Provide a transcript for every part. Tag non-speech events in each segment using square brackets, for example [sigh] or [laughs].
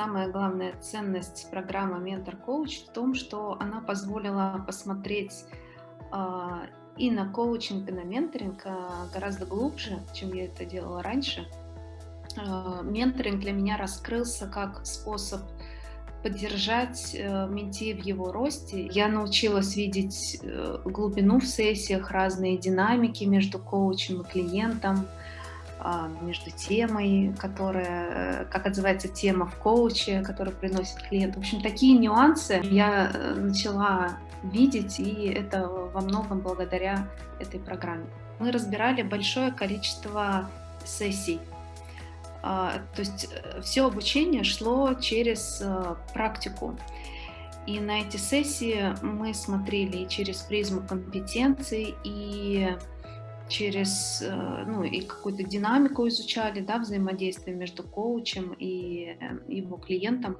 самая главная ценность программы «Ментор Коуч» в том, что она позволила посмотреть э, и на коучинг, и на менторинг э, гораздо глубже, чем я это делала раньше. Э, менторинг для меня раскрылся как способ поддержать э, менти в его росте. Я научилась видеть э, глубину в сессиях, разные динамики между коучем и клиентом, между темой, которая, как отзывается тема в коуче, которую приносит клиент. В общем, такие нюансы я начала видеть, и это во многом благодаря этой программе. Мы разбирали большое количество сессий а, то есть э, все обучение шло через э, практику. И на эти сессии мы смотрели через призму компетенций, и через э, ну, и какую-то динамику изучали, да, взаимодействие между коучем и его клиентом.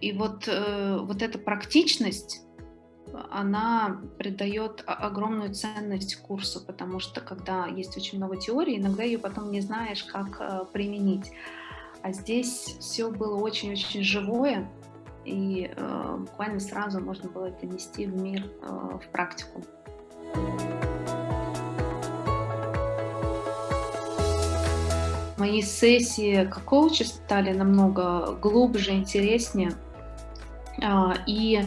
И вот, вот эта практичность, она придает огромную ценность курсу, потому что когда есть очень много теории, иногда ее потом не знаешь, как э, применить. А здесь все было очень-очень живое, и э, буквально сразу можно было это нести в мир, э, в практику. Мои сессии как коуча стали намного глубже, интереснее. Э, и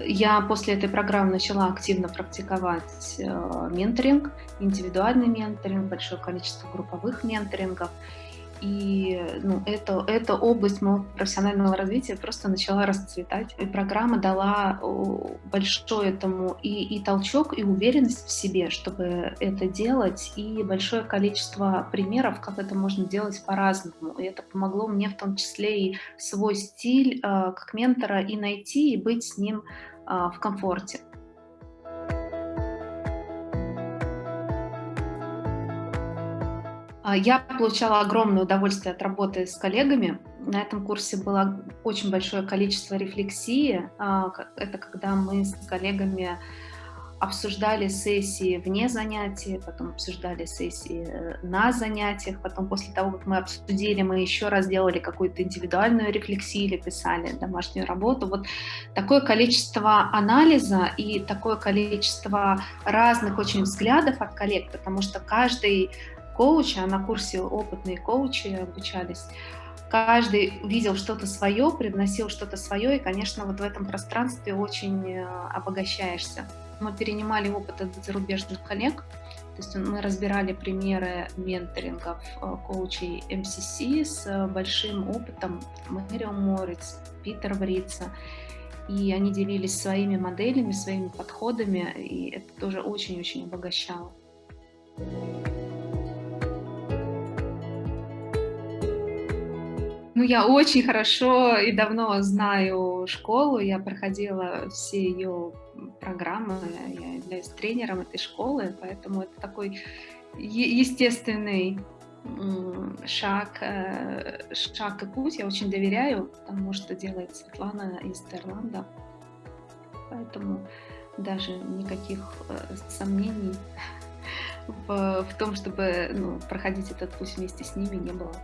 я после этой программы начала активно практиковать э, менторинг, индивидуальный менторинг, большое количество групповых менторингов. И ну, это, эта область моего профессионального развития просто начала расцветать. И программа дала большой этому и, и толчок, и уверенность в себе, чтобы это делать, и большое количество примеров, как это можно делать по-разному. И это помогло мне в том числе и свой стиль э, как ментора и найти, и быть с ним э, в комфорте. Я получала огромное удовольствие от работы с коллегами. На этом курсе было очень большое количество рефлексии. А, это когда мы с коллегами обсуждали сессии вне занятий, потом обсуждали сессии э, на занятиях, потом после того, как мы обсудили, мы еще раз делали какую-то индивидуальную рефлексию или писали домашнюю работу. Вот такое количество анализа и такое количество разных очень взглядов от коллег, потому что каждый коуча, на курсе опытные коучи обучались, каждый видел что-то свое, привносил что-то свое, и, конечно, вот в этом пространстве очень э, обогащаешься. Мы перенимали опыт от зарубежных коллег, то есть мы разбирали примеры менторингов э, коучей МСС с большим опытом Мэрио Морец, Питер Врица, и они делились своими моделями, своими подходами, и это тоже очень-очень обогащало. Ну, я очень хорошо и давно знаю школу, я проходила все ее программы, я являюсь тренером этой школы, поэтому это такой естественный шаг, э, шаг и путь. Я очень доверяю тому, что делает Светлана из Терланда. Поэтому даже никаких э, сомнений [laughs] в, в том, чтобы ну, проходить этот путь вместе с ними не было.